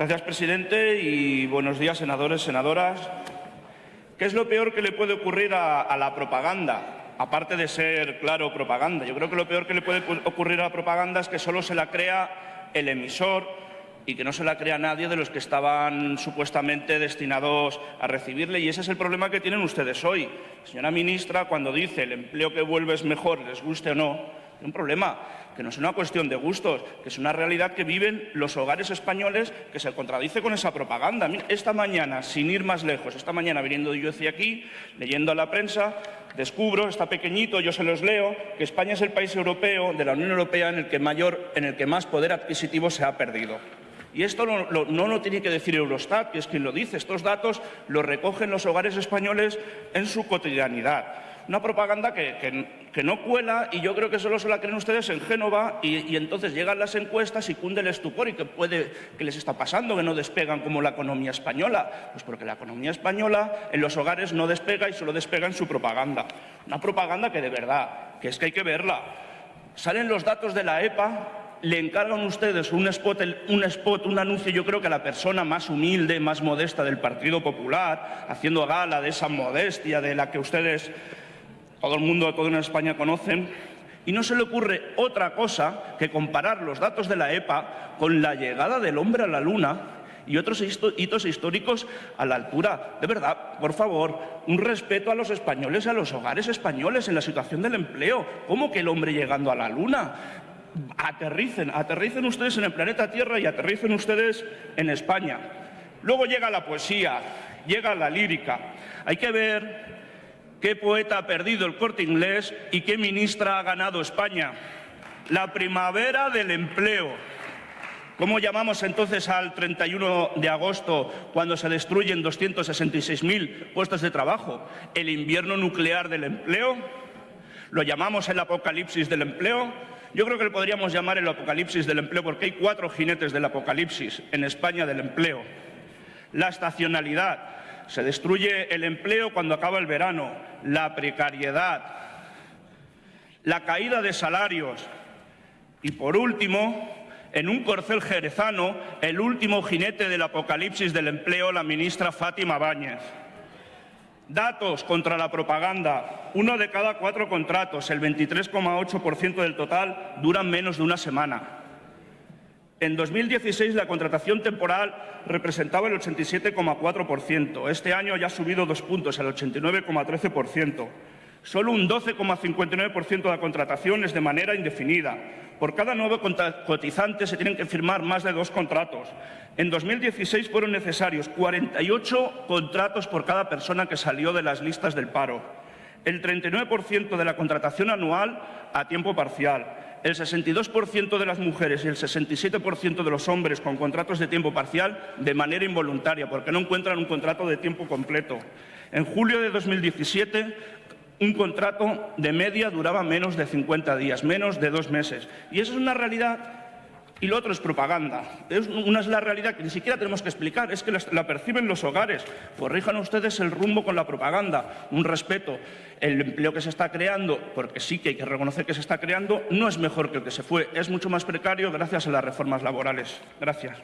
Gracias, presidente, y buenos días, senadores, senadoras. ¿Qué es lo peor que le puede ocurrir a, a, la propaganda? Aparte de ser, claro, propaganda. Yo creo que lo peor que le puede ocurrir a la propaganda es que solo se la crea el emisor y que no se la crea nadie de los que estaban supuestamente destinados a recibirle. Y ese es el problema que tienen ustedes hoy. Señora ministra, cuando dice el empleo que vuelve es mejor, les guste o no, un problema que no es una cuestión de gustos, que es una realidad que viven los hogares españoles que se contradice con esa propaganda. Esta mañana, sin ir más lejos, esta mañana viniendo yo hacia aquí, leyendo a la prensa, descubro, está pequeñito, yo se los leo, que España es el país europeo de la Unión Europea en el que, mayor, en el que más poder adquisitivo se ha perdido. Y esto no, lo, tiene que decir Eurostat, que es quien lo dice. Estos datos los recogen los hogares españoles en su cotidianidad una propaganda que, no cuela y yo creo que solo se la creen ustedes en Génova y, y, entonces llegan las encuestas y cunde el estupor y que puede que les está pasando, que no despegan como la economía española. Pues porque la economía española en los hogares no despega y solo despega en su propaganda. Una propaganda que de verdad, que es que hay que verla. Salen los datos de la EPA le encargan ustedes un spot, un spot, un anuncio, yo creo que a la persona más humilde, más modesta del Partido Popular, haciendo gala de esa modestia de la que ustedes todo el mundo, todo en España conocen, y no se le ocurre otra cosa que comparar los datos de la EPA con la llegada del hombre a la Luna y otros hitos históricos a la altura. De verdad, por favor, un respeto a los españoles, a los hogares españoles en la situación del empleo. ¿Cómo que el hombre llegando a la Luna? Aterricen, aterricen ustedes en el planeta Tierra y aterricen ustedes en España. Luego llega la poesía, llega la lírica. Hay que ver ¿Qué poeta ha perdido el corte inglés y qué ministra ha ganado España? La primavera del empleo. ¿Cómo llamamos entonces al 31 de agosto cuando se destruyen 266.000 puestos de trabajo? ¿El invierno nuclear del empleo? ¿Lo llamamos el apocalipsis del empleo? Yo creo que lo podríamos llamar el apocalipsis del empleo porque hay cuatro jinetes del apocalipsis en España del empleo. La estacionalidad, se destruye el empleo cuando acaba el verano, la precariedad, la caída de salarios y, por último, en un corcel jerezano, el último jinete del apocalipsis del empleo, la ministra Fátima Báñez. Datos contra la propaganda. Uno de cada cuatro contratos, el 23,8% del total, duran menos de una semana. En 2016 la contratación temporal representaba el 87,4%. Este año ya ha subido dos puntos, el 89,13%. Solo un 12,59% de la contratación es de manera indefinida. Por cada nuevo cotizante se tienen que firmar más de dos contratos. En 2016 fueron necesarios 48 contratos por cada persona que salió de las listas del paro. El 39% de la contratación anual a tiempo parcial el 62% de las mujeres y el 67% de los hombres con contratos de tiempo parcial de manera involuntaria, porque no encuentran un contrato de tiempo completo. En julio de 2017, un contrato de media duraba menos de 50 días, menos de dos meses. Y esa es una realidad y lo otro es propaganda. Es, una es la realidad que ni siquiera tenemos que explicar, es que la, perciben los hogares. Corrijan ustedes el rumbo con la propaganda, un respeto. El empleo que se está creando, porque sí que hay que reconocer que se está creando, no es mejor que el que se fue, es mucho más precario gracias a las reformas laborales. Gracias.